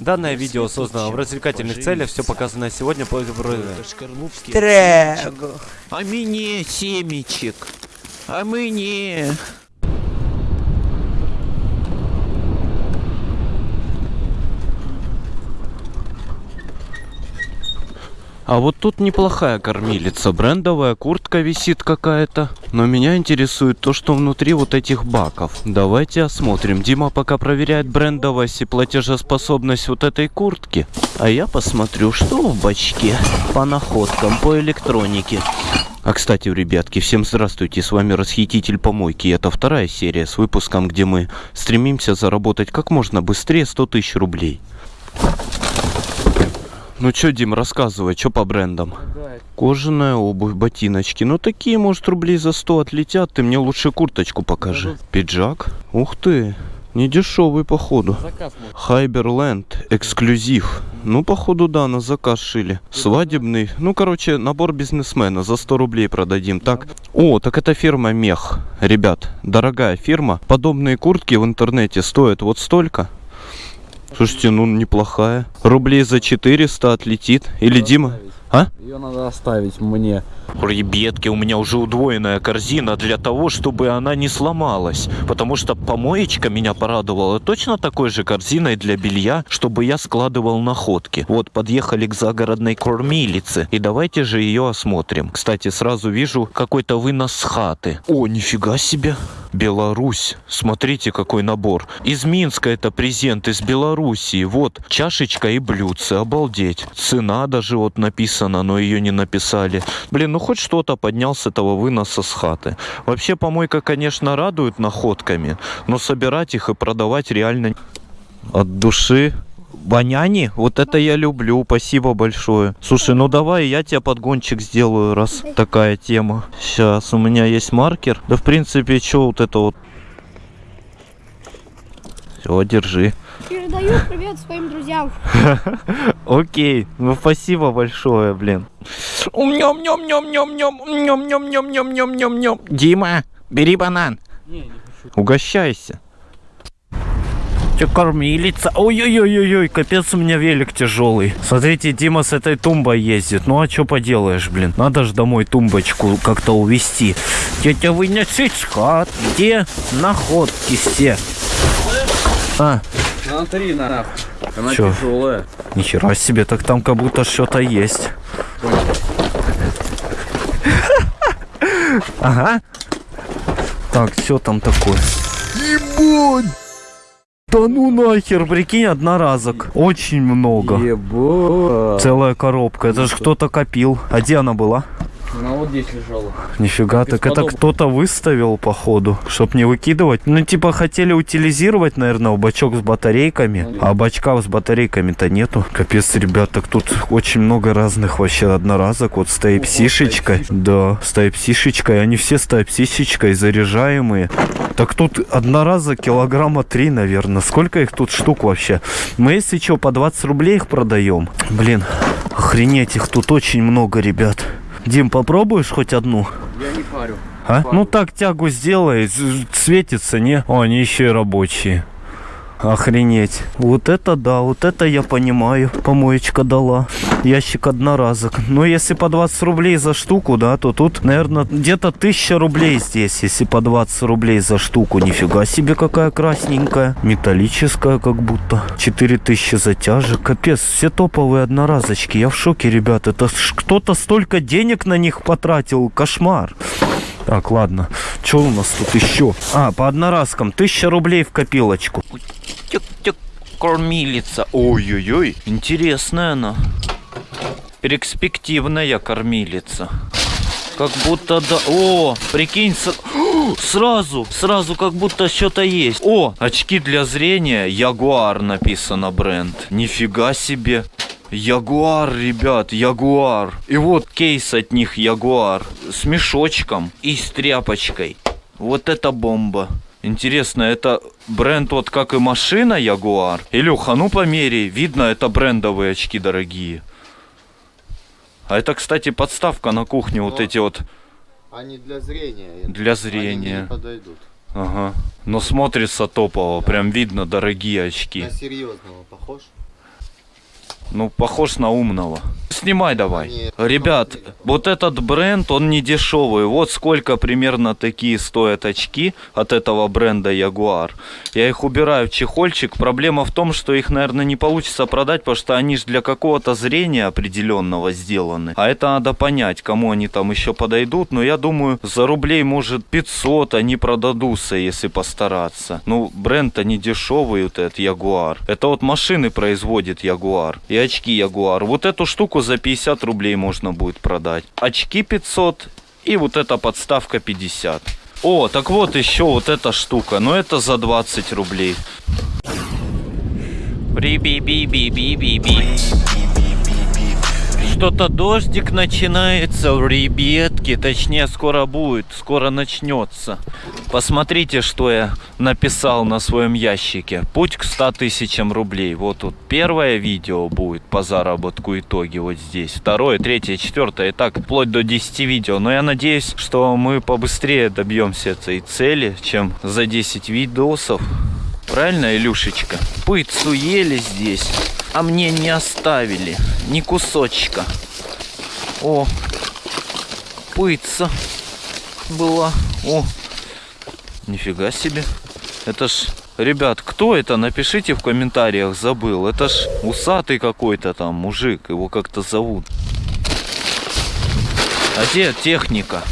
Данное видео создано в развлекательных целях, все показанное сегодня по Трэг. А мне семечек. А мне. А вот тут неплохая кормилица. Брендовая куртка висит какая-то. Но меня интересует то, что внутри вот этих баков. Давайте осмотрим. Дима пока проверяет брендовость и платежеспособность вот этой куртки. А я посмотрю, что в бачке по находкам, по электронике. А кстати, ребятки, всем здравствуйте, с вами Расхититель Помойки. Это вторая серия с выпуском, где мы стремимся заработать как можно быстрее 100 тысяч рублей. Ну чё, Дим, рассказывай, что по брендам? Кожаная обувь, ботиночки. Ну такие, может, рублей за 100 отлетят. Ты мне лучше курточку покажи. Пиджак? Ух ты, не дешевый походу. Хайберленд, эксклюзив. Ну, походу, да, на заказ шили. Свадебный. Ну, короче, набор бизнесмена. За 100 рублей продадим. Так. О, так это фирма Мех. Ребят, дорогая фирма. Подобные куртки в интернете стоят вот столько. Слушайте, ну неплохая. Рублей за 400 отлетит. Или Дима? А? Ее надо оставить мне. Ребятки, у меня уже удвоенная корзина для того, чтобы она не сломалась. Потому что помоечка меня порадовала точно такой же корзиной для белья, чтобы я складывал находки. Вот, подъехали к загородной кормилице. И давайте же ее осмотрим. Кстати, сразу вижу какой-то вынос с хаты. О, нифига себе. Беларусь. Смотрите, какой набор. Из Минска это презент, из Белоруссии. Вот, чашечка и блюдце. Обалдеть. Цена даже вот написана, но ее не написали. Блин, ну хоть что-то поднял с этого выноса с хаты. Вообще, помойка, конечно, радует находками, но собирать их и продавать реально от души Баняни, вот это я люблю, спасибо большое. Слушай, ну давай я тебе подгончик сделаю, раз такая тема. Сейчас, у меня есть маркер. Да в принципе, что вот это вот. Все, держи. Передаю привет своим друзьям. Окей, ну спасибо большое, блин. Ням ням ням ням ням ням ням ням ням ням ням ням. Дима, бери банан. Угощайся. Че кормилица? Ой-ой-ой-ой, капец у меня велик тяжелый. Смотрите, Дима с этой тумбой ездит. Ну а что поделаешь, блин? Надо же домой тумбочку как-то увезти. Тетя с хат. Где находки все? А, Смотри, нахуй. Она Чё? тяжелая. нихера себе, так там как будто что-то есть. Ага. Так, все там такое. Ебать! Да ну нахер, прикинь, одноразок. Очень много. Ебать. Целая коробка. Это же кто-то копил. А где она была? Здесь лежала. Нифига, так это кто-то выставил, походу, чтоб не выкидывать. Ну, типа, хотели утилизировать, наверное, бачок с батарейками, а бачка с батарейками-то нету. Капец, ребят, так тут очень много разных вообще одноразок. Вот с тайп-сишечкой. Да, с тайп-сишечкой. Они все с тайп-сишечкой заряжаемые. Так тут одноразок килограмма три, наверное. Сколько их тут штук вообще? Мы, если что, по 20 рублей их продаем. Блин, охренеть, их тут очень много, ребят. Дим, попробуешь хоть одну? Я не парю. А? Ну так тягу сделай, светится, не? О, они еще и рабочие. Охренеть. Вот это да, вот это я понимаю. Помоечка дала. Ящик одноразок. Но если по 20 рублей за штуку, да, то тут, наверное, где-то 1000 рублей здесь, если по 20 рублей за штуку. Нифига себе какая красненькая. Металлическая как будто. 4000 затяжек. Капец, все топовые одноразочки. Я в шоке, ребят. Это кто-то столько денег на них потратил. Кошмар. Так, ладно. Что у нас тут еще? А, по одноразкам. Тысяча рублей в копилочку. Тюк-тюк, кормилица. Ой-ой-ой, интересная она. Перспективная кормилица. Как будто да... О, прикинь, с- О, сразу, сразу как будто что-то есть. О, очки для зрения, Ягуар написано бренд. Нифига себе. Ягуар, ребят, Ягуар. И вот кейс от них Ягуар. С мешочком и с тряпочкой. Вот это бомба. Интересно, это бренд вот как и машина Ягуар? Илюха, ну померяй. Видно, это брендовые очки дорогие. А это, кстати, подставка на кухне. Вот Но- эти вот Они для зрения. для Они зрения. не подойдут. Ага. Но смотрится топово. Прям видно дорогие очки. На серьезного похож? Ну, похож на умного. Снимай давай. Нет. Ребят, вот этот бренд, он не дешевый. Вот сколько примерно такие стоят очки от этого бренда Jaguar. Я их убираю в чехольчик. Проблема в том, что их, наверное, не получится продать, потому что они же для какого-то зрения определенного сделаны. А это надо понять, кому они там еще подойдут. Но я думаю, за рублей, может, 500 они продадутся, если постараться. Ну, бренд-то не дешевый, вот этот Jaguar. Это вот машины производит Jaguar. И очки Jaguar. Вот эту штуку за 50 рублей можно будет продать. Очки 500 и вот эта подставка 50. О, так вот еще вот эта штука. Но это за 20 рублей. Ри-би-би-би-би-би-би. Что-то дождик начинается, ребятки, точнее скоро будет, скоро начнется. Посмотрите, что я написал на своем ящике. Путь к 100 тысячам рублей. Вот тут первое видео будет по заработку итоги вот здесь. Второе, третье, четвертое и так вплоть до 10 видео. Но я надеюсь, что мы побыстрее добьемся этой цели, чем за 10 видосов. Правильно, Илюшечка? Пыцу ели здесь, а мне не оставили ни кусочка. О, пыца была. О, нифига себе. Это ж, ребят, кто это? Напишите в комментариях, забыл. Это ж усатый какой-то там мужик, его как-то зовут. А где техника?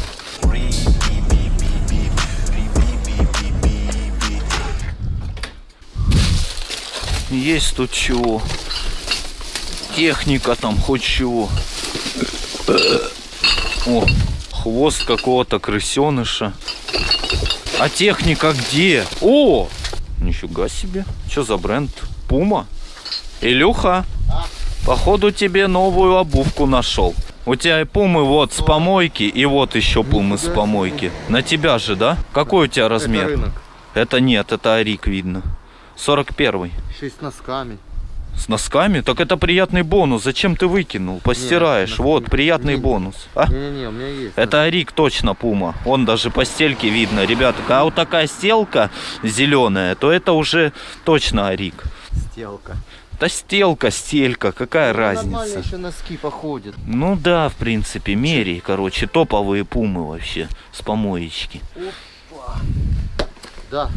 Есть тут чего. Техника там, хоть чего. О, хвост какого-то крысеныша. А техника где? О! Нифига себе. Что за бренд? Пума? Илюха, походу тебе новую обувку нашел. У тебя и пумы вот с помойки, и вот еще пумы с помойки. На тебя же, да? Какой у тебя размер? Это рынок. Это нет, это Арик видно. 41 Еще и с носками. С носками? Так это приятный бонус. Зачем ты выкинул? Постираешь. носки- вот, приятный не- бонус. А? Не-не-не, у меня есть. Это Арик точно Пума. Он даже по стельке видно. Ребята, когда вот такая стелка зеленая, то это уже точно Арик. Стелка. Да стелка, стелька, какая Нормально разница? еще носки походят. Ну да, в принципе, мерей, короче, топовые пумы вообще с помоечки. Да,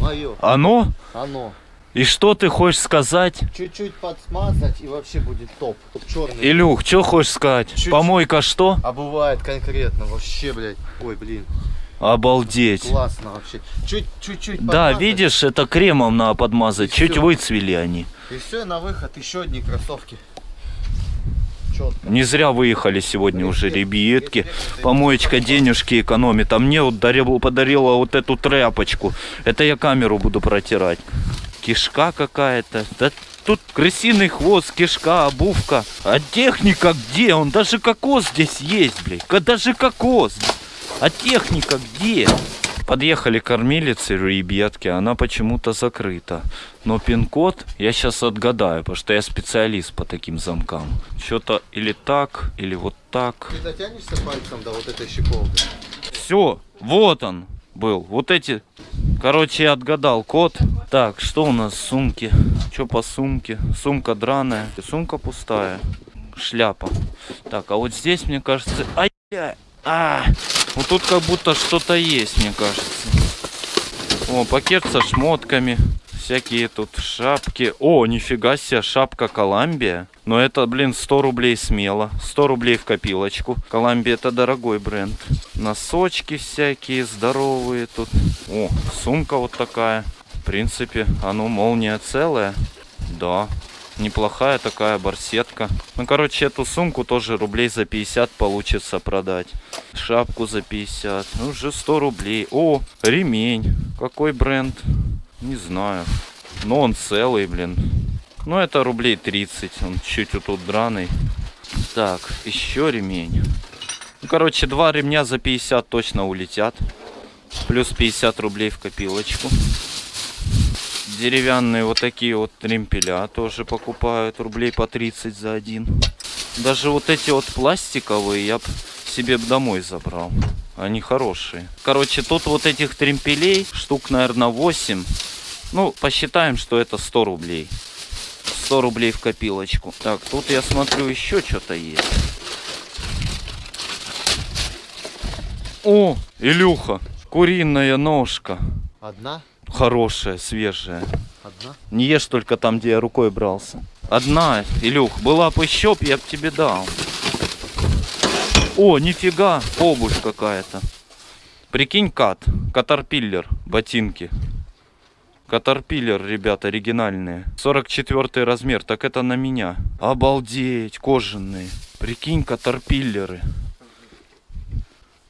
мое. Оно? Оно. И что ты хочешь сказать? Чуть-чуть подсмазать и вообще будет топ. Черный. Илюх, что хочешь сказать? Чуть-чуть. Помойка что? А бывает конкретно вообще, блядь. Ой, блин. Обалдеть. Классно вообще. Чуть- Чуть-чуть Да, видишь, это кремом надо подмазать. И Чуть всё. выцвели они. И все, на выход еще одни кроссовки. Не зря выехали сегодня уже ребятки. Помоечка денежки экономит. А мне вот дарил, подарила вот эту тряпочку. Это я камеру буду протирать. Кишка какая-то. Да тут крысиный хвост, кишка, обувка. А техника где? Он даже кокос здесь есть, блядь. Даже кокос. А техника где? Подъехали кормилицы, ребятки, она почему-то закрыта. Но пин-код я сейчас отгадаю, потому что я специалист по таким замкам. Что-то или так, или вот так. Ты дотянешься пальцем до вот этой щеколды? Все, вот он был. Вот эти. Короче, я отгадал код. Так, что у нас в сумке? Что по сумке? Сумка драная. Сумка пустая. Шляпа. Так, а вот здесь, мне кажется... Ай, а, вот тут как будто что-то есть, мне кажется. О, пакет со шмотками. Всякие тут шапки. О, нифига себе, шапка Коламбия. Но это, блин, 100 рублей смело. 100 рублей в копилочку. Коламбия это дорогой бренд. Носочки всякие здоровые тут. О, сумка вот такая. В принципе, оно молния целая. Да, неплохая такая барсетка. Ну, короче, эту сумку тоже рублей за 50 получится продать. Шапку за 50. Ну, уже 100 рублей. О, ремень. Какой бренд? Не знаю. Но он целый, блин. Ну, это рублей 30. Он чуть вот тут драный. Так, еще ремень. Ну, короче, два ремня за 50 точно улетят. Плюс 50 рублей в копилочку. Деревянные вот такие вот тремпеля тоже покупают. Рублей по 30 за один. Даже вот эти вот пластиковые я себе домой забрал. Они хорошие. Короче, тут вот этих тремпелей штук, наверное, 8. Ну, посчитаем, что это 100 рублей. 100 рублей в копилочку. Так, тут я смотрю еще что-то есть. О, Илюха, куриная ножка. Одна? Хорошая, свежая. Одна? Не ешь только там, где я рукой брался. Одна, Илюх, была бы еще, я бы тебе дал. О, нифига, обувь какая-то. Прикинь, кат, катарпиллер, ботинки. Катарпиллер, ребят, оригинальные. 44 размер, так это на меня. Обалдеть, кожаные. Прикинь, катарпиллеры.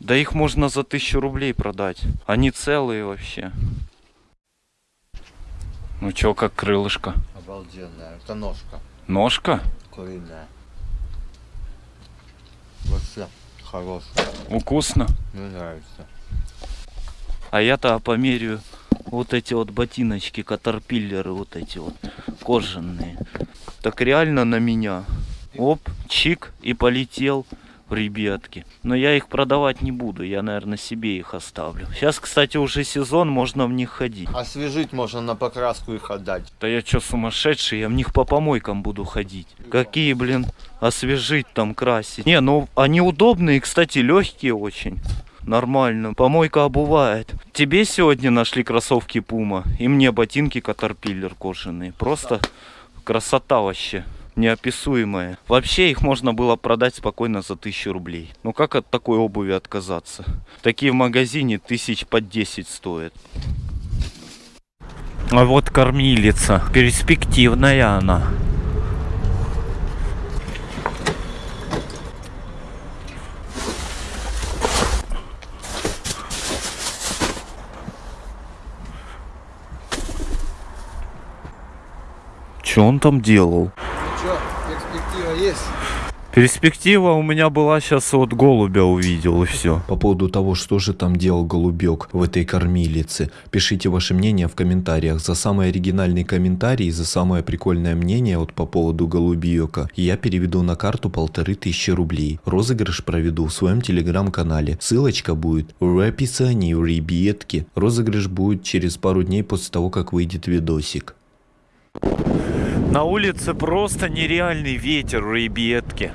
Да их можно за тысячу рублей продать. Они целые вообще. Ну чё, как крылышко? Обалденная. Это ножка. Ножка? Куриная. Вообще хорошая. Вкусно. Мне нравится. А я-то померяю вот эти вот ботиночки, катерпиллеры вот эти вот, кожаные. Так реально на меня. Оп, чик, и полетел ребятки. Но я их продавать не буду, я, наверное, себе их оставлю. Сейчас, кстати, уже сезон, можно в них ходить. Освежить можно на покраску их отдать. Да я чё, сумасшедший? Я в них по помойкам буду ходить. Какие, блин, освежить там, красить. Не, ну они удобные, кстати, легкие очень. Нормально. Помойка обувает. Тебе сегодня нашли кроссовки Пума. И мне ботинки Катерпиллер кожаные. Просто красота вообще. Неописуемая. Вообще их можно было продать спокойно за тысячу рублей. Ну как от такой обуви отказаться? Такие в магазине тысяч под 10 стоят. А вот кормилица. Перспективная она. Что он там делал? Перспектива есть? Перспектива у меня была сейчас вот голубя увидел и все. По поводу того, что же там делал голубек в этой кормилице, пишите ваше мнение в комментариях. За самый оригинальный комментарий, за самое прикольное мнение вот по поводу голубьека, я переведу на карту полторы тысячи рублей. Розыгрыш проведу в своем телеграм-канале. Ссылочка будет в описании, в ребятке. Розыгрыш будет через пару дней после того, как выйдет видосик. На улице просто нереальный ветер, ребятки.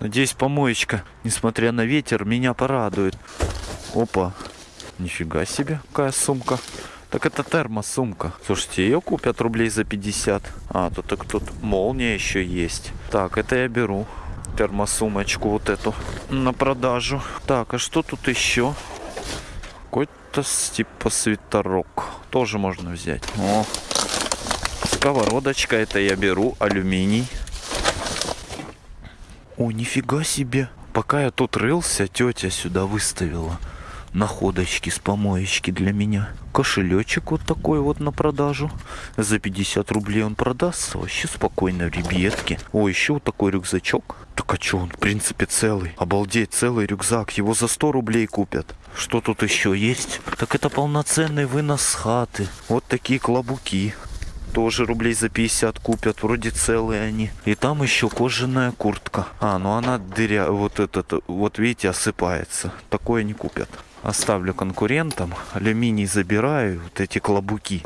Надеюсь, помоечка, несмотря на ветер, меня порадует. Опа, нифига себе, какая сумка. Так это термосумка. Слушайте, ее купят рублей за 50. А, тут так тут молния еще есть. Так, это я беру. Термосумочку вот эту на продажу. Так, а что тут еще? Какой-то с- типа свитерок. Тоже можно взять. О, сковородочка, это я беру, алюминий. О, нифига себе. Пока я тут рылся, тетя сюда выставила находочки с помоечки для меня. Кошелечек вот такой вот на продажу. За 50 рублей он продастся. Вообще спокойно, ребятки. О, еще вот такой рюкзачок. Так а что он, в принципе, целый. Обалдеть, целый рюкзак. Его за 100 рублей купят. Что тут еще есть? Так это полноценный вынос хаты. Вот такие клобуки. Тоже рублей за 50 купят, вроде целые они. И там еще кожаная куртка. А, ну она дыря, вот этот, вот видите, осыпается. Такое не купят. Оставлю конкурентам. Алюминий забираю, вот эти клобуки.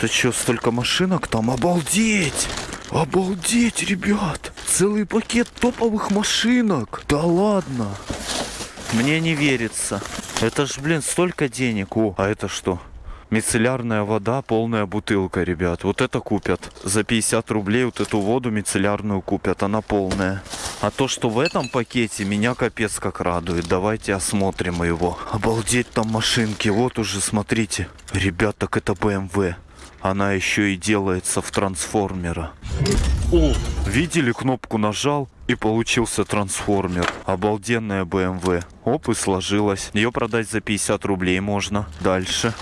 Ты что, столько машинок там? Обалдеть! Обалдеть, ребят! Целый пакет топовых машинок! Да ладно! Мне не верится. Это ж, блин, столько денег. О, а это что? Мицеллярная вода, полная бутылка, ребят. Вот это купят. За 50 рублей вот эту воду мицеллярную купят. Она полная. А то, что в этом пакете, меня капец как радует. Давайте осмотрим его. Обалдеть там машинки. Вот уже, смотрите. Ребят, так это BMW. Она еще и делается в трансформера. О, видели, кнопку нажал и получился трансформер. Обалденная BMW. Оп, и сложилась. Ее продать за 50 рублей можно. Дальше.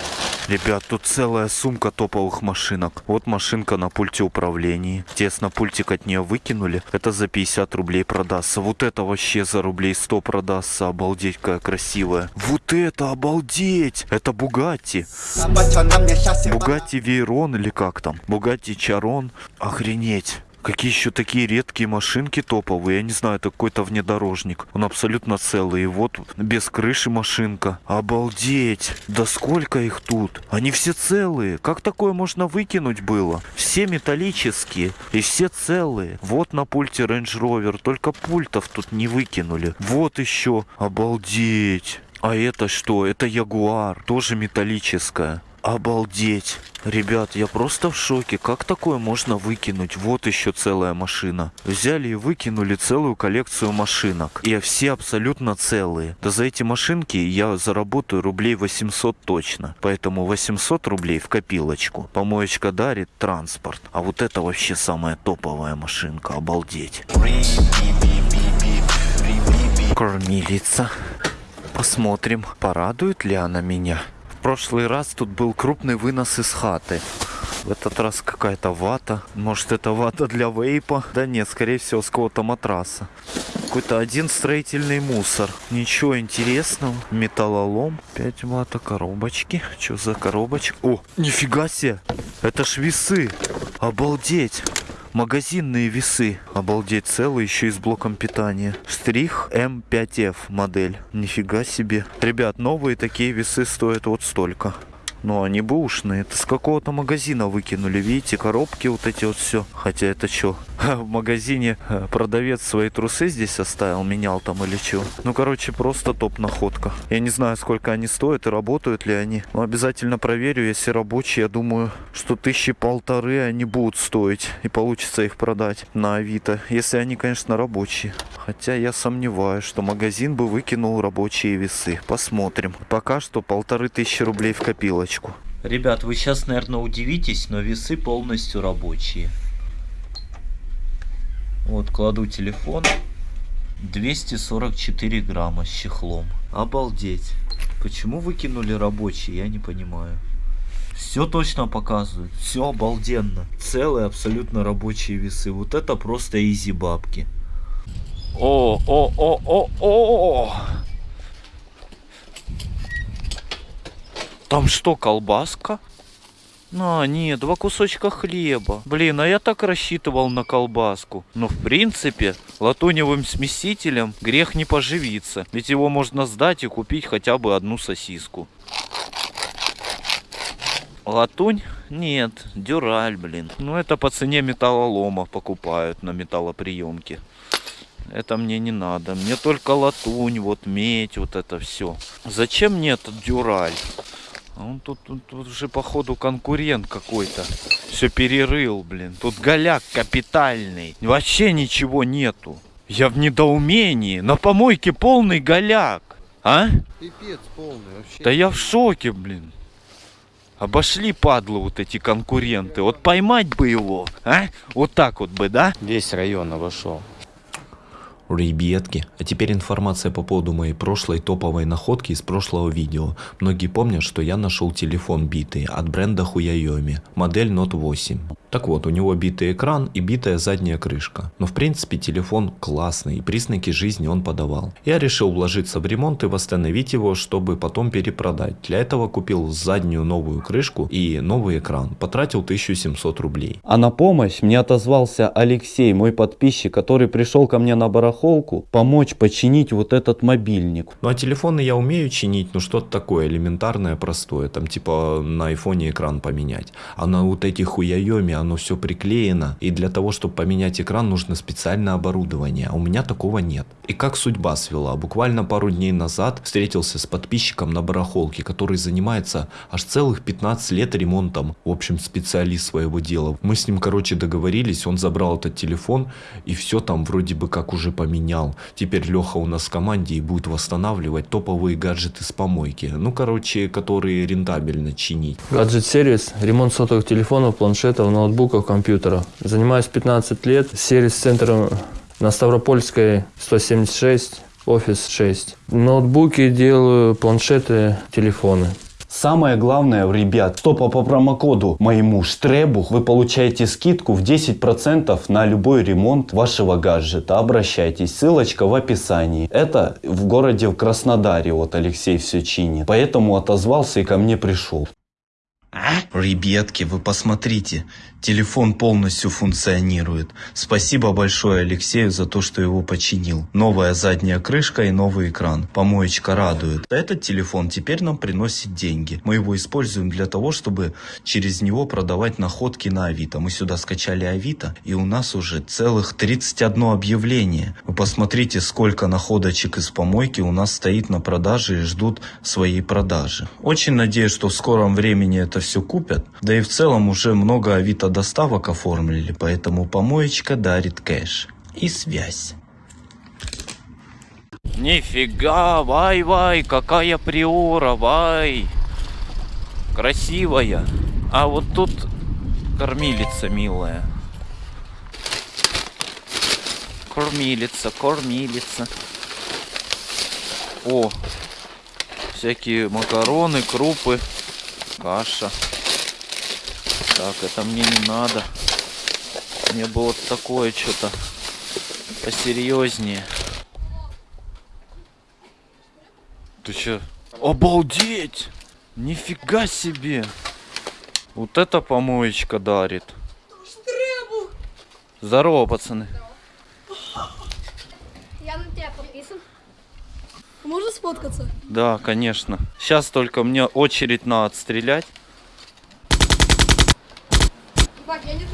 Ребят, тут целая сумка топовых машинок. Вот машинка на пульте управления. Тесно пультик от нее выкинули. Это за 50 рублей продастся. Вот это вообще за рублей 100 продастся. Обалдеть, какая красивая. Вот это, обалдеть! Это Бугатти. Бугатти Вейрон или как там? Бугатти Чарон. Охренеть. Какие еще такие редкие машинки топовые. Я не знаю, это какой-то внедорожник. Он абсолютно целый. И вот без крыши машинка. Обалдеть. Да сколько их тут? Они все целые. Как такое можно выкинуть было? Все металлические. И все целые. Вот на пульте Range Rover. Только пультов тут не выкинули. Вот еще. Обалдеть. А это что? Это Ягуар. Тоже металлическая. Обалдеть. Ребят, я просто в шоке. Как такое можно выкинуть? Вот еще целая машина. Взяли и выкинули целую коллекцию машинок. И все абсолютно целые. Да за эти машинки я заработаю рублей 800 точно. Поэтому 800 рублей в копилочку. Помоечка дарит транспорт. А вот это вообще самая топовая машинка. Обалдеть. Кормилица. Посмотрим, порадует ли она меня. Прошлый раз тут был крупный вынос из хаты. В этот раз какая-то вата. Может это вата для вейпа? Да нет, скорее всего с какого-то матраса. Какой-то один строительный мусор. Ничего интересного. Металлолом. 5 вата коробочки. Что за коробочка? О, нифига себе. Это ж весы. Обалдеть. Магазинные весы. Обалдеть, целые, еще и с блоком питания. Штрих М5F модель. Нифига себе. Ребят, новые такие весы стоят вот столько. Ну, они бэушные. Это с какого-то магазина выкинули. Видите, коробки вот эти вот все. Хотя это что? В магазине э, продавец свои трусы здесь оставил, менял там или что. Ну, короче, просто топ находка. Я не знаю, сколько они стоят и работают ли они. Но обязательно проверю, если рабочие. Я думаю, что тысячи полторы они будут стоить. И получится их продать на Авито. Если они, конечно, рабочие. Хотя я сомневаюсь, что магазин бы выкинул рабочие весы. Посмотрим. Пока что полторы тысячи рублей в копилочку. Ребят, вы сейчас, наверное, удивитесь, но весы полностью рабочие. Вот, кладу телефон. 244 грамма с чехлом. Обалдеть. Почему выкинули рабочие, я не понимаю. Все точно показывают. Все обалденно. Целые абсолютно рабочие весы. Вот это просто изи бабки. О, о, о, о, о! Там что, колбаска? А, нет, два кусочка хлеба. Блин, а я так рассчитывал на колбаску. Но в принципе, латуневым смесителем грех не поживиться. Ведь его можно сдать и купить хотя бы одну сосиску. Латунь? Нет, дюраль, блин. Ну это по цене металлолома покупают на металлоприемке. Это мне не надо. Мне только латунь, вот медь, вот это все. Зачем мне этот дюраль? А он тут, тут, тут уже походу конкурент какой-то. Все перерыл, блин. Тут голяк капитальный. Вообще ничего нету. Я в недоумении. На помойке полный голяк. А? Пипец полный вообще. Да я в шоке, блин. Обошли падлу вот эти конкуренты. Вот поймать бы его, а? Вот так вот бы, да? Весь район обошел. Ребятки, а теперь информация по поводу моей прошлой топовой находки из прошлого видео. Многие помнят, что я нашел телефон битый от бренда Huawei, модель Note 8. Так вот, у него битый экран и битая задняя крышка. Но в принципе телефон классный и признаки жизни он подавал. Я решил вложиться в ремонт и восстановить его, чтобы потом перепродать. Для этого купил заднюю новую крышку и новый экран. Потратил 1700 рублей. А на помощь мне отозвался Алексей, мой подписчик, который пришел ко мне на барахолку помочь починить вот этот мобильник. Ну а телефоны я умею чинить, ну что-то такое элементарное, простое. Там типа на айфоне экран поменять. А на вот этих хуяеми оно все приклеено. И для того, чтобы поменять экран, нужно специальное оборудование. А у меня такого нет. И как судьба свела. Буквально пару дней назад встретился с подписчиком на барахолке, который занимается аж целых 15 лет ремонтом. В общем, специалист своего дела. Мы с ним, короче, договорились. Он забрал этот телефон и все там вроде бы как уже поменял. Теперь Леха у нас в команде и будет восстанавливать топовые гаджеты с помойки. Ну, короче, которые рентабельно чинить. Гаджет-сервис, ремонт сотовых телефонов, планшетов, ноутбуков, компьютеров. Занимаюсь 15 лет. Сервис-центр на Ставропольской 176, офис 6. Ноутбуки делаю, планшеты, телефоны. Самое главное, ребят, что по по промокоду моему Штребух вы получаете скидку в 10% на любой ремонт вашего гаджета. Обращайтесь, ссылочка в описании. Это в городе в Краснодаре, вот Алексей все чинит. Поэтому отозвался и ко мне пришел. Ребятки, вы посмотрите, телефон полностью функционирует. Спасибо большое Алексею за то, что его починил. Новая задняя крышка и новый экран. Помоечка радует. Этот телефон теперь нам приносит деньги. Мы его используем для того, чтобы через него продавать находки на Авито. Мы сюда скачали Авито, и у нас уже целых 31 объявление. Вы посмотрите, сколько находочек из помойки у нас стоит на продаже и ждут своей продажи. Очень надеюсь, что в скором времени это все купят. Да и в целом уже много Авито доставок оформили, поэтому помоечка дарит кэш и связь. Нифига, вай-вай, какая приора, вай. Красивая. А вот тут кормилица милая. Кормилица, кормилица. О, всякие макароны, крупы, каша. Так, это мне не надо. Мне бы вот такое что-то посерьезнее. Ты чё? Обалдеть! Нифига себе! Вот это помоечка дарит. Здорово, пацаны. Я на тебя подписан. Можно сфоткаться? Да, конечно. Сейчас только мне очередь на отстрелять. Бать, я не.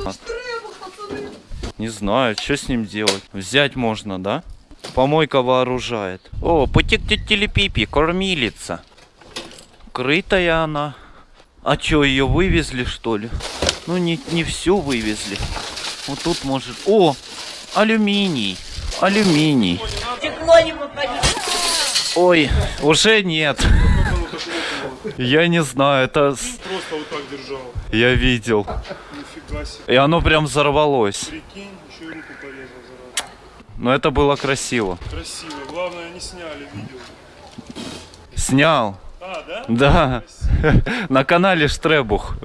Не знаю, что с ним делать. Взять можно, да? Помойка вооружает. О, путик телепипи, кормилица. Крытая она. А чё, ее вывезли, что ли? Ну, не, не всю вывезли. Вот тут может... О, алюминий. Алюминий. Ой, уже нет. Я не знаю, это... Просто вот так держал. Я видел. Себе. И оно прям взорвалось. Прикинь, еще и руку порезал, зараза. Но это было красиво. Красиво. Главное, не сняли видео. Снял. А, да? Да. На канале Штребух.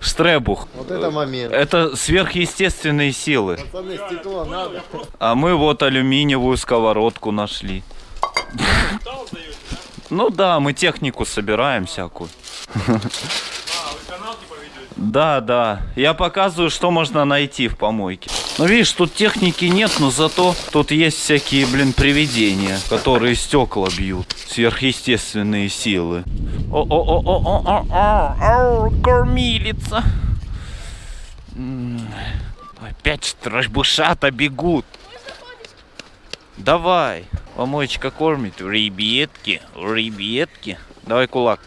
Штребух. Вот это момент. Это сверхъестественные силы. Пацаны, стекло надо. А мы вот алюминиевую сковородку нашли. Ну да, мы технику собираем всякую. А, вы канал типа ведете? Да, да. Я показываю, что можно найти в помойке. Ну видишь, тут техники нет, но зато тут есть всякие, блин, привидения, которые стекла бьют. Сверхъестественные силы. О-о-о-о-о-о-о, кормилица. Опять страшбушата бегут. Давай. Помоечка кормит. Ребятки, ребятки. Давай кулак.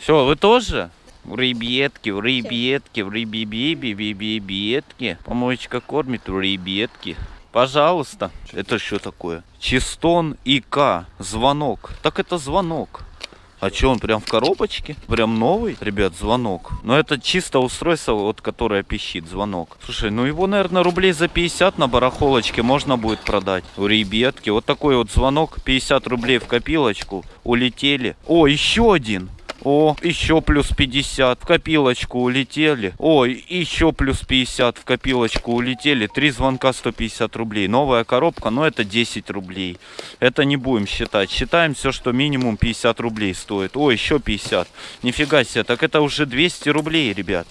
Все, вы тоже? В ребятки, в ребятки, в ребебеби, бебебетки. Помоечка кормит в ребятки. Пожалуйста. Это что такое? Чистон ИК. Звонок. Так это звонок. А что, он прям в коробочке? Прям новый? Ребят, звонок. Но это чисто устройство, вот которое пищит, звонок. Слушай, ну его, наверное, рублей за 50 на барахолочке можно будет продать. У ребятки. Вот такой вот звонок. 50 рублей в копилочку. Улетели. О, еще один. О, еще плюс 50 в копилочку улетели. Ой, еще плюс 50 в копилочку улетели. Три звонка 150 рублей. Новая коробка, но это 10 рублей. Это не будем считать. Считаем все, что минимум 50 рублей стоит. О, еще 50. Нифига себе, так это уже 200 рублей, ребят.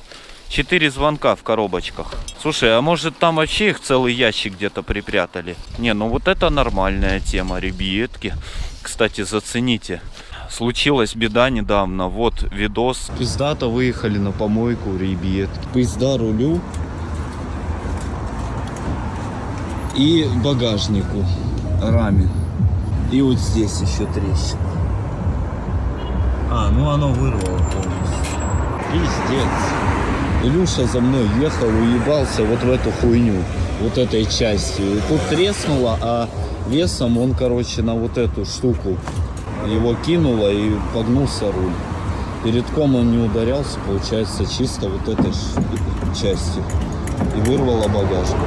Четыре звонка в коробочках. Слушай, а может там вообще их целый ящик где-то припрятали? Не, ну вот это нормальная тема, ребятки. Кстати, зацените. Случилась беда недавно. Вот видос. Пиздато выехали на помойку, ребят. Пизда рулю и багажнику раме. И вот здесь еще трещина. А, ну оно вырвало полностью. Пиздец. Илюша за мной ехал, уебался вот в эту хуйню, вот этой частью. И тут треснуло, а весом он, короче, на вот эту штуку его кинуло и погнулся руль. Перед ком он не ударялся, получается, чисто вот этой частью. И вырвало багажник.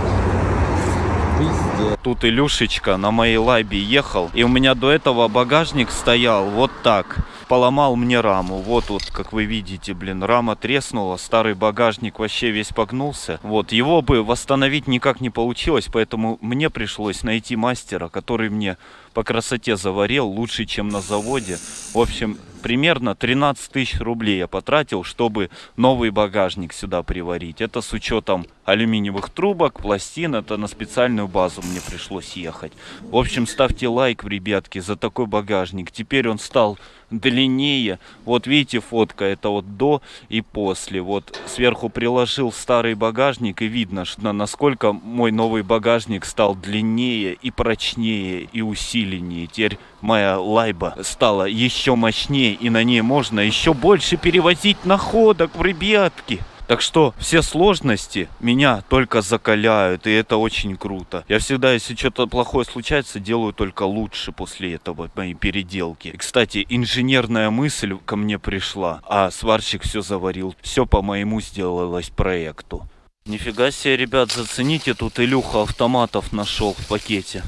Пиздец. Тут Илюшечка на моей лайбе ехал. И у меня до этого багажник стоял вот так. Поломал мне раму. Вот вот, как вы видите, блин, рама треснула, старый багажник вообще весь погнулся. Вот, его бы восстановить никак не получилось, поэтому мне пришлось найти мастера, который мне по красоте заварил лучше, чем на заводе. В общем, примерно 13 тысяч рублей я потратил, чтобы новый багажник сюда приварить. Это с учетом алюминиевых трубок, пластин. Это на специальную базу мне пришлось ехать. В общем, ставьте лайк, ребятки, за такой багажник. Теперь он стал длиннее. Вот видите, фотка, это вот до и после. Вот сверху приложил старый багажник и видно, что насколько мой новый багажник стал длиннее и прочнее и усиленнее. Теперь моя лайба стала еще мощнее и на ней можно еще больше перевозить находок, ребятки. Так что все сложности меня только закаляют, и это очень круто. Я всегда, если что-то плохое случается, делаю только лучше после этого, мои переделки. И, кстати, инженерная мысль ко мне пришла, а сварщик все заварил. Все по моему сделалось проекту. Нифига себе, ребят, зацените, тут Илюха автоматов нашел в пакете.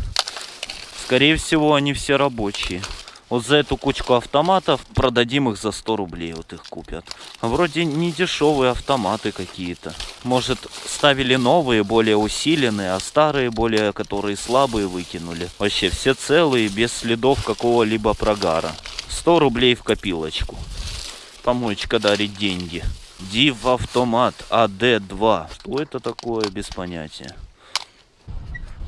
Скорее всего, они все рабочие. Вот за эту кучку автоматов продадим их за 100 рублей. Вот их купят. Вроде не дешевые автоматы какие-то. Может ставили новые, более усиленные, а старые, более которые слабые выкинули. Вообще все целые, без следов какого-либо прогара. 100 рублей в копилочку. Помоечка дарит деньги. Див автомат АД-2. Что это такое, без понятия.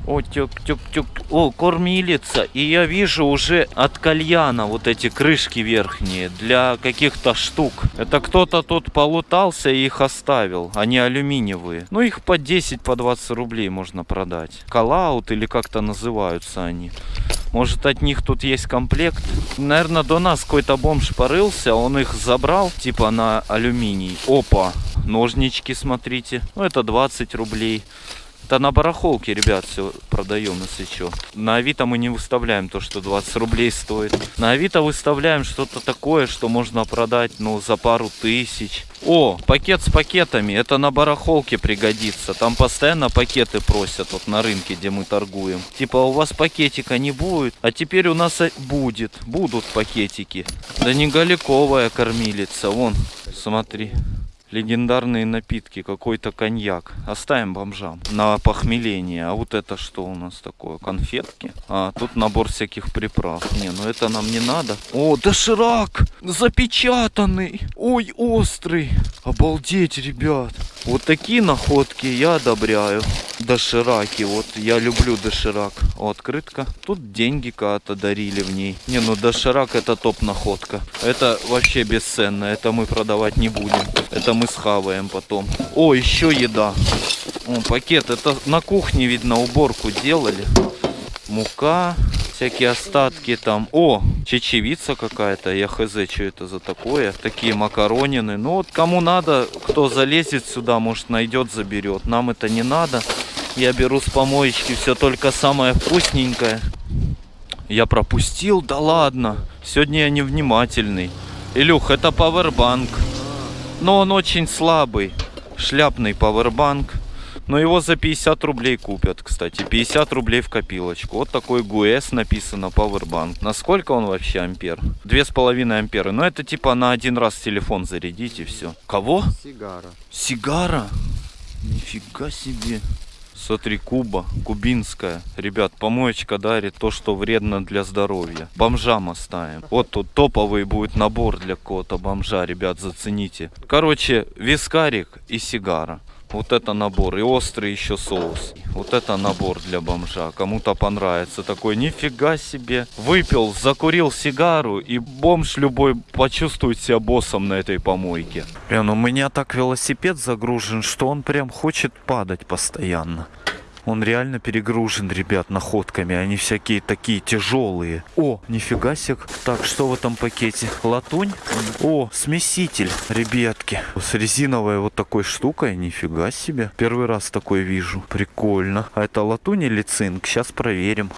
О, тюк, тюк, тюк. О, кормилица. И я вижу уже от кальяна вот эти крышки верхние для каких-то штук. Это кто-то тут полутался и их оставил. Они алюминиевые. Ну, их по 10, по 20 рублей можно продать. Калаут или как-то называются они. Может, от них тут есть комплект? Наверное, до нас какой-то бомж порылся, он их забрал, типа на алюминий. Опа, ножнички, смотрите. Ну, это 20 рублей. Это на барахолке, ребят, все продаем, если что. На Авито мы не выставляем то, что 20 рублей стоит. На Авито выставляем что-то такое, что можно продать, ну, за пару тысяч. О, пакет с пакетами. Это на барахолке пригодится. Там постоянно пакеты просят, вот на рынке, где мы торгуем. Типа, у вас пакетика не будет, а теперь у нас будет. Будут пакетики. Да не галиковая кормилица, вон, смотри. Легендарные напитки, какой-то коньяк. Оставим бомжам на похмеление. А вот это что у нас такое? Конфетки? А, тут набор всяких приправ. Не, ну это нам не надо. О, доширак! Запечатанный! Ой, острый! Обалдеть, ребят! Вот такие находки я одобряю. Дошираки, вот я люблю доширак. О, открытка. Тут деньги когда-то дарили в ней. Не, ну доширак это топ находка. Это вообще бесценно. Это мы продавать не будем. Это мы схаваем потом. О, еще еда. О, пакет. Это на кухне, видно, уборку делали. Мука, всякие остатки там. О, чечевица какая-то. Я хз, что это за такое. Такие макаронины. Ну вот кому надо, кто залезет сюда, может найдет, заберет. Нам это не надо. Я беру с помоечки все только самое вкусненькое. Я пропустил? Да ладно. Сегодня я невнимательный. Илюх, это пауэрбанк. Но он очень слабый. Шляпный пауэрбанк. Но его за 50 рублей купят, кстати. 50 рублей в копилочку. Вот такой ГУЭС написано Powerbank. Насколько он вообще ампер? 2,5 ампера. Но это типа на один раз телефон зарядить и все. Кого? Сигара. Сигара? Нифига себе. Смотри, Куба, кубинская. Ребят, помоечка дарит то, что вредно для здоровья. Бомжам оставим. Вот тут топовый будет набор для какого-то бомжа, ребят, зацените. Короче, вискарик и сигара. Вот это набор. И острый еще соус. Вот это набор для бомжа. Кому-то понравится. Такой, нифига себе. Выпил, закурил сигару, и бомж любой почувствует себя боссом на этой помойке. Блин, у меня так велосипед загружен, что он прям хочет падать постоянно. Он реально перегружен, ребят, находками. Они всякие такие тяжелые. О, нифига себе. Так, что в этом пакете? Латунь? О, смеситель, ребятки. С резиновой вот такой штукой. Нифига себе. Первый раз такой вижу. Прикольно. А это латунь или цинк? Сейчас проверим.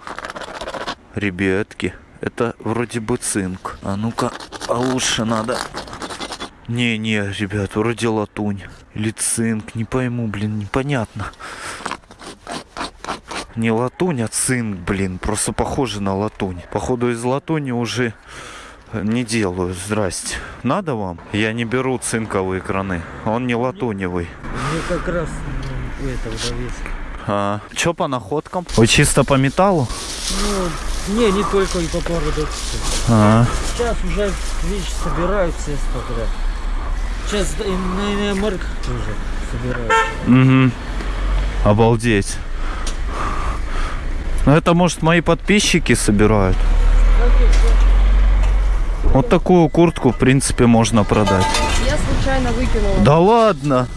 Ребятки, это вроде бы цинк. А ну-ка, а лучше надо... Не-не, ребят, вроде латунь. Или цинк, не пойму, блин, непонятно. Не латунь, а цинк, блин. Просто похоже на латунь. Походу из латуни уже Не делаю, здрасте. Надо вам? Я не беру цинковые краны. Он не латуневый. Мне как раз ну, это удовец. А, чё по находкам? Вы чисто по металлу? Ну, не, не только и по пару А, Сейчас уже, видишь, собирают все подряд. Сейчас и на МРК тоже собирают. угу. Обалдеть. Ну это может мои подписчики собирают. Вот такую куртку, в принципе, можно продать. Я случайно выкинула. Да ладно!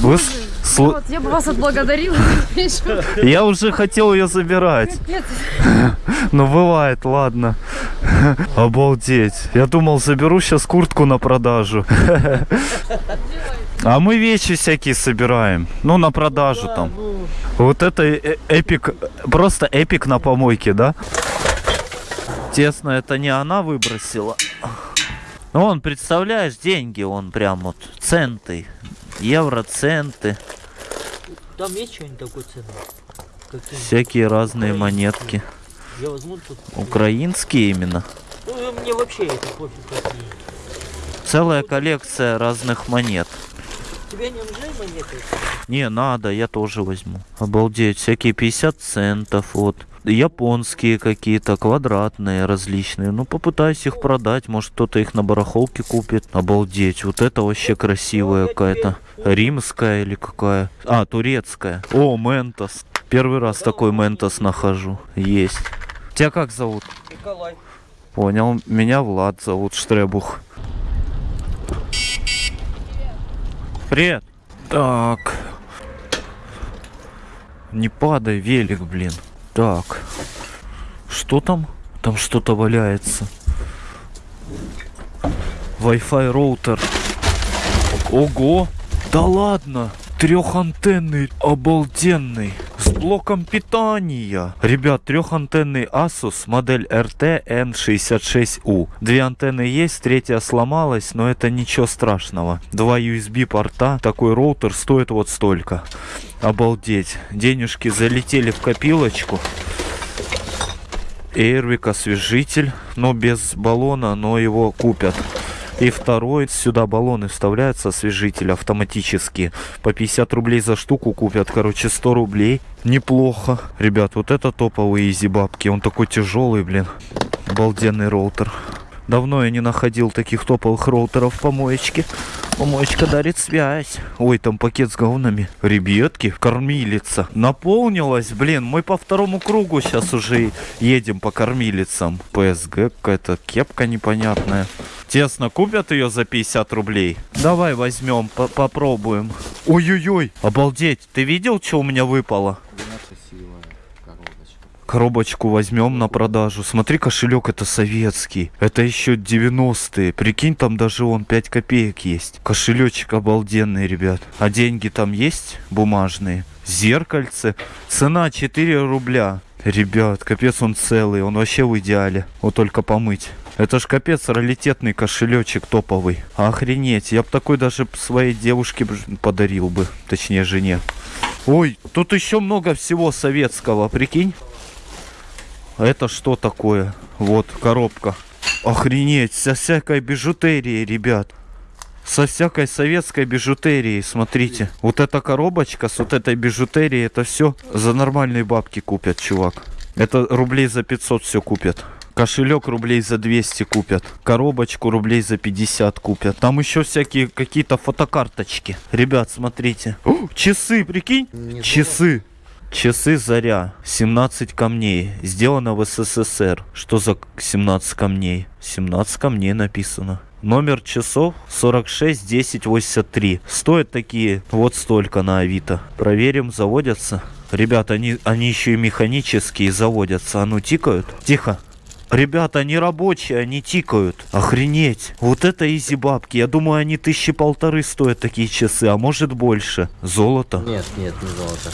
Вы сл- Вот, я бы вас отблагодарила. Я уже хотел ее забирать. Ну бывает, ладно. Обалдеть. Я думал, заберу сейчас куртку на продажу. А мы вещи всякие собираем. Ну, на продажу там. Вот это э- эпик, просто эпик на помойке, да? Тесно, это не она выбросила. Ну, он, представляешь, деньги, он прям вот, центы, евро, центы, Там есть что-нибудь такое ценное? Какие? всякие разные монетки. Я возьму тут. Украинские именно. Ну, мне вообще это пофиг какие. Целая коллекция разных монет. Тебе не нужны монеты? Не, надо, я тоже возьму. Обалдеть, всякие 50 центов, вот. Японские какие-то, квадратные, различные. Ну, попытаюсь их продать, может кто-то их на барахолке купит. Обалдеть, вот это вообще красивая какая-то. Римская или какая? А, турецкая. О, Ментос. Первый раз такой Ментос нахожу. Есть. Тебя как зовут? Николай. Понял, меня Влад зовут Штребух. Привет. Так. Не падай, велик, блин. Так. Что там? Там что-то валяется. Wi-Fi роутер. Ого! Да ладно! Трехантенный, обалденный, с блоком питания. Ребят, трехантенный Asus, модель RT N66U. Две антенны есть, третья сломалась, но это ничего страшного. Два USB порта, такой роутер стоит вот столько. Обалдеть. Денежки залетели в копилочку. Эйрвик освежитель, но без баллона, но его купят. И второй, сюда баллоны вставляются, освежитель автоматически. По 50 рублей за штуку купят, короче, 100 рублей. Неплохо. Ребят, вот это топовые изи бабки. Он такой тяжелый, блин. Обалденный роутер. Давно я не находил таких топовых роутеров в помоечке. Помоечка дарит связь. Ой, там пакет с говнами. Ребятки, кормилица. Наполнилась, блин. Мы по второму кругу сейчас уже едем по кормилицам. ПСГ какая-то кепка непонятная. Тесно купят ее за 50 рублей. Давай возьмем, по- попробуем. Ой-ой-ой, обалдеть. Ты видел, что у меня выпало? Коробочку возьмем на продажу. Смотри, кошелек это советский. Это еще 90-е. Прикинь, там даже он 5 копеек есть. Кошелечек обалденный, ребят. А деньги там есть бумажные? Зеркальце. Цена 4 рубля. Ребят, капец он целый. Он вообще в идеале. Вот только помыть. Это ж капец раритетный кошелечек топовый. Охренеть. Я бы такой даже своей девушке подарил бы. Точнее, жене. Ой, тут еще много всего советского, прикинь. Это что такое? Вот, коробка. Охренеть, со всякой бижутерией, ребят. Со всякой советской бижутерией, смотрите. Вот эта коробочка с вот этой бижутерией, это все за нормальные бабки купят, чувак. Это рублей за 500 все купят. Кошелек рублей за 200 купят. Коробочку рублей за 50 купят. Там еще всякие какие-то фотокарточки. Ребят, смотрите. О, часы, прикинь? часы. Часы Заря, 17 камней, сделано в СССР. Что за 17 камней? 17 камней написано. Номер часов 46 10 83. Стоят такие вот столько на Авито. Проверим, заводятся. Ребят, они, они еще и механические заводятся. А ну тикают. Тихо. Ребята, они рабочие, они тикают. Охренеть. Вот это изи бабки. Я думаю, они тысячи полторы стоят такие часы, а может больше. Золото. Нет, нет, не золото.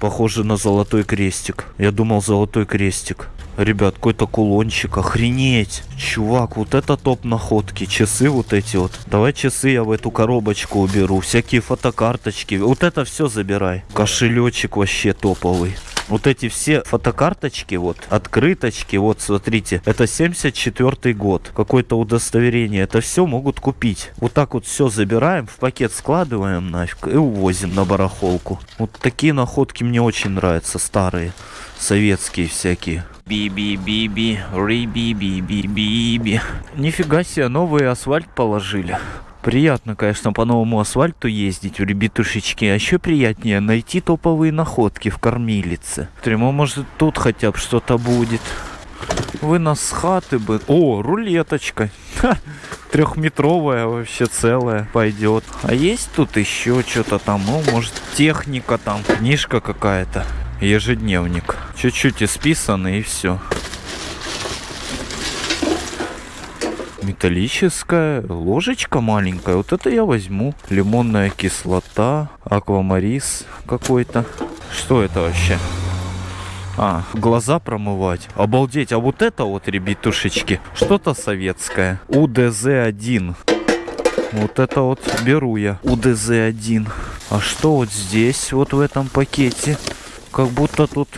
Похоже на золотой крестик. Я думал золотой крестик. Ребят, какой-то кулончик. Охренеть. Чувак, вот это топ находки. Часы вот эти вот. Давай часы я в эту коробочку уберу. Всякие фотокарточки. Вот это все забирай. Кошелечек вообще топовый. Вот эти все фотокарточки, вот, открыточки, вот, смотрите, это 74 год, какое-то удостоверение, это все могут купить. Вот так вот все забираем, в пакет складываем нафиг и увозим на барахолку. Вот такие находки мне очень нравятся, старые, советские всякие. Би-би-би-би, ри-би-би-би-би-би. Нифига себе, новый асфальт положили. Приятно, конечно, по новому асфальту ездить в ребятушечки. А еще приятнее найти топовые находки в кормилице. Тремо, может, тут хотя бы что-то будет. Вы нас с хаты бы... О, рулеточка. Трехметровая вообще целая пойдет. А есть тут еще что-то там? Ну, может, техника там, книжка какая-то. Ежедневник. Чуть-чуть исписанный и все. Металлическая ложечка маленькая. Вот это я возьму. Лимонная кислота, аквамарис какой-то. Что это вообще? А, глаза промывать. Обалдеть. А вот это вот, ребятушечки, что-то советское. УДЗ-1. Вот это вот беру я. УДЗ-1. А что вот здесь, вот в этом пакете? Как будто тут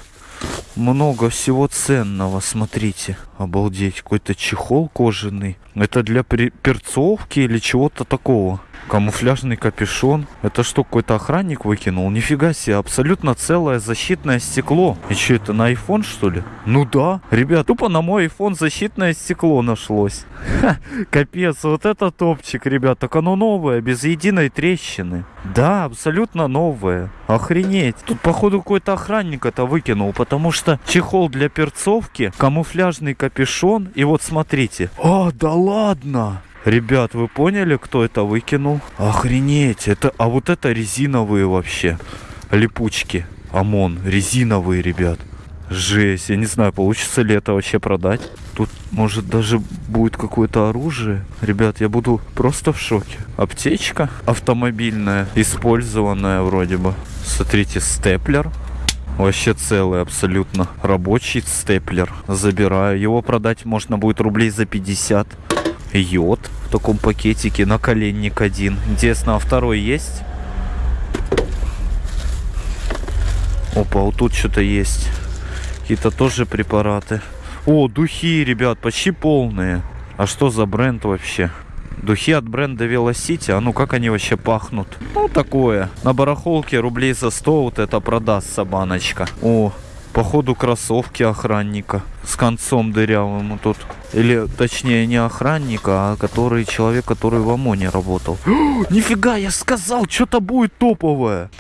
много всего ценного, смотрите. Обалдеть, какой-то чехол кожаный. Это для перцовки или чего-то такого. Камуфляжный капюшон. Это что, какой-то охранник выкинул? Нифига себе, абсолютно целое защитное стекло. И что, это на iPhone, что ли? Ну да. Ребят, тупо на мой iPhone защитное стекло нашлось. Ха, капец, вот это топчик, ребят. Так оно новое, без единой трещины. Да, абсолютно новое. Охренеть. Тут, походу, какой-то охранник это выкинул, потому что чехол для перцовки, камуфляжный капюшон, и вот смотрите. А, да ладно! Ребят, вы поняли, кто это выкинул? Охренеть, это, а вот это резиновые вообще липучки. ОМОН, резиновые, ребят. Жесть, я не знаю, получится ли это вообще продать. Тут, может, даже будет какое-то оружие. Ребят, я буду просто в шоке. Аптечка автомобильная, использованная вроде бы. Смотрите, степлер. Вообще целый абсолютно рабочий степлер. Забираю. Его продать можно будет рублей за 50. Йод в таком пакетике. Наколенник один. Интересно, а второй есть? Опа, вот тут что-то есть. Какие-то тоже препараты. О, духи, ребят, почти полные. А что за бренд вообще? Духи от бренда Velocity, а ну как они вообще пахнут? Ну такое, на барахолке рублей за 100 вот это продастся баночка. О, походу кроссовки охранника с концом дырявым тут. Или точнее не охранника, а который человек, который в ОМОНе работал. Нифига, я сказал, что-то будет топовое.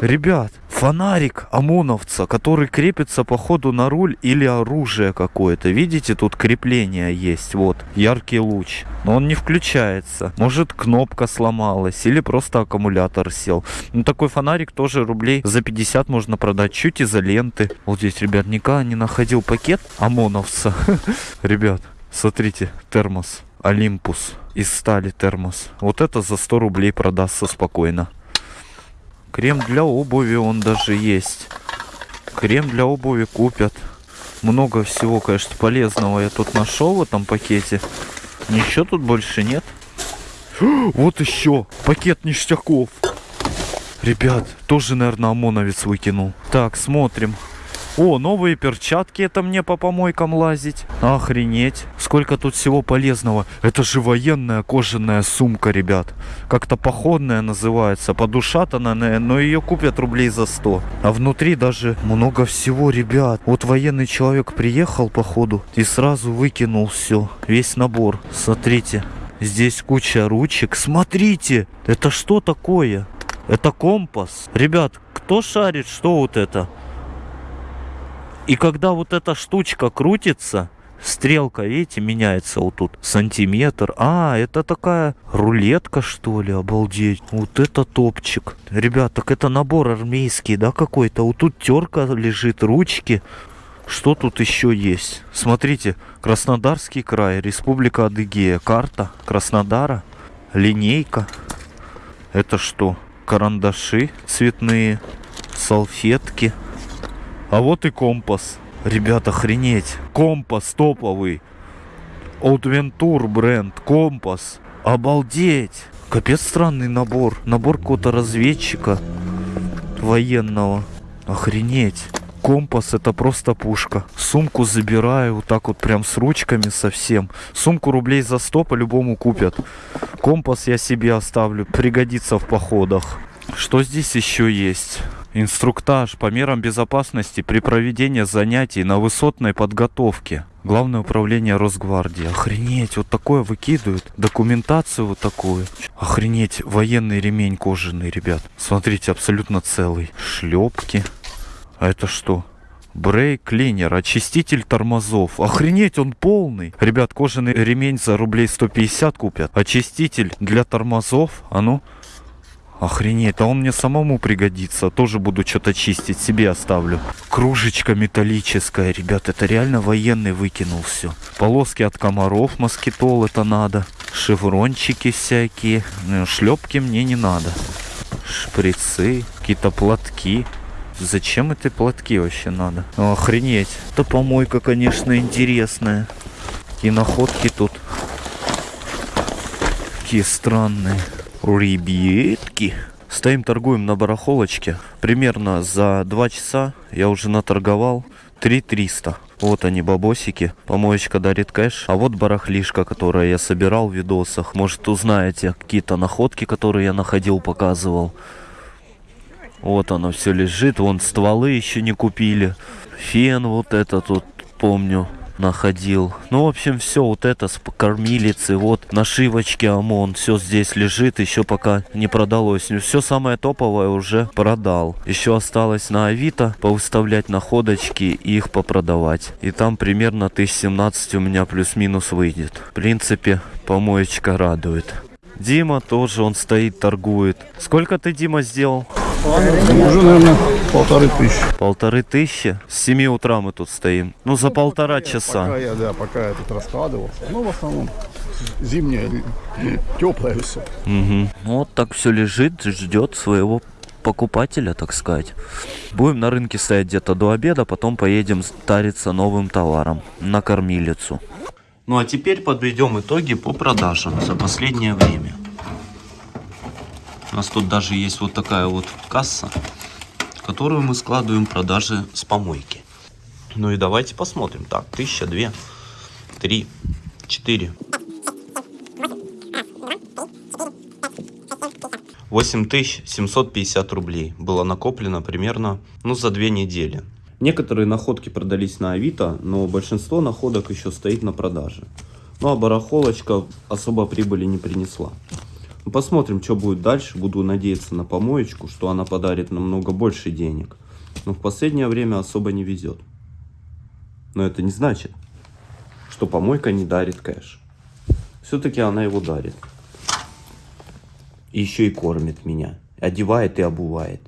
Ребят, фонарик ОМОНовца, который крепится походу на руль или оружие какое-то. Видите, тут крепление есть, вот, яркий луч. Но он не включается. Может, кнопка сломалась или просто аккумулятор сел. Ну, такой фонарик тоже рублей за 50 можно продать. Чуть изоленты. Вот здесь, ребят, никогда не находил пакет ОМОНовца. Ребят, смотрите, термос. Олимпус из стали термос. Вот это за 100 рублей продастся спокойно. Крем для обуви он даже есть. Крем для обуви купят. Много всего, конечно, полезного я тут нашел в этом пакете. Ничего тут больше нет. Вот еще пакет ништяков. Ребят, тоже, наверное, ОМОНовец выкинул. Так, смотрим. О, новые перчатки, это мне по помойкам лазить. Охренеть. Сколько тут всего полезного. Это же военная кожаная сумка, ребят. Как-то походная называется. Подушатанная, но ее купят рублей за 100. А внутри даже много всего, ребят. Вот военный человек приехал, походу, и сразу выкинул все. Весь набор. Смотрите. Здесь куча ручек. Смотрите, это что такое? Это компас. Ребят, кто шарит, что вот это? И когда вот эта штучка крутится, стрелка, видите, меняется вот тут сантиметр. А, это такая рулетка, что ли, обалдеть. Вот это топчик. Ребят, так это набор армейский, да, какой-то? Вот тут терка лежит, ручки. Что тут еще есть? Смотрите, Краснодарский край, Республика Адыгея, карта Краснодара, линейка. Это что? Карандаши цветные, салфетки. А вот и компас. Ребят, охренеть. Компас топовый. Outventure бренд. Компас. Обалдеть. Капец странный набор. Набор какого-то разведчика военного. Охренеть. Компас это просто пушка. Сумку забираю, вот так вот прям с ручками совсем. Сумку рублей за 100 по-любому купят. Компас я себе оставлю, пригодится в походах. Что здесь еще есть? Инструктаж по мерам безопасности при проведении занятий на высотной подготовке. Главное управление Росгвардии. Охренеть, вот такое выкидывают. Документацию вот такую. Охренеть, военный ремень кожаный, ребят. Смотрите, абсолютно целый. Шлепки. А это что? Брейк клинер, очиститель тормозов. Охренеть, он полный. Ребят, кожаный ремень за рублей 150 купят. Очиститель для тормозов. А ну. Охренеть, а он мне самому пригодится. Тоже буду что-то чистить, себе оставлю. Кружечка металлическая, ребят, это реально военный выкинул все. Полоски от комаров, москитол это надо. Шеврончики всякие. Ну, Шлепки мне не надо. Шприцы, какие-то платки. Зачем эти платки вообще надо? Охренеть. Это помойка, конечно, интересная. И находки тут. Какие странные. Ребятки. Стоим, торгуем на барахолочке. Примерно за 2 часа я уже наторговал 3300. Вот они, бабосики. Помоечка дарит кэш. А вот барахлишка, которая я собирал в видосах. Может, узнаете какие-то находки, которые я находил, показывал. Вот оно все лежит. Вон стволы еще не купили. Фен вот этот вот, помню, находил. Ну, в общем, все вот это с кормилицы, вот нашивочки ОМОН, все здесь лежит, еще пока не продалось. Все самое топовое уже продал. Еще осталось на Авито повыставлять находочки и их попродавать. И там примерно 1017 у меня плюс-минус выйдет. В принципе, помоечка радует. Дима тоже, он стоит, торгует. Сколько ты, Дима, сделал? Уже, наверное, полторы тысячи. Полторы тысячи? С 7 утра мы тут стоим. Ну, за полтора часа. Пока я, да, пока я тут раскладывался. Ну, в основном зимнее, теплое все. Мгм. Вот так все лежит, ждет своего покупателя, так сказать. Будем на рынке стоять где-то до обеда, потом поедем тариться новым товаром на кормилицу. Ну а теперь подведем итоги по продажам за последнее время. У нас тут даже есть вот такая вот касса, которую мы складываем продажи с помойки. Ну и давайте посмотрим. Так, тысяча, две, три, четыре. 8750 рублей было накоплено примерно ну, за две недели. Некоторые находки продались на Авито, но большинство находок еще стоит на продаже. Ну а барахолочка особо прибыли не принесла. Посмотрим, что будет дальше. Буду надеяться на помоечку, что она подарит намного больше денег. Но в последнее время особо не везет. Но это не значит, что помойка не дарит кэш. Все-таки она его дарит. И еще и кормит меня. Одевает и обувает.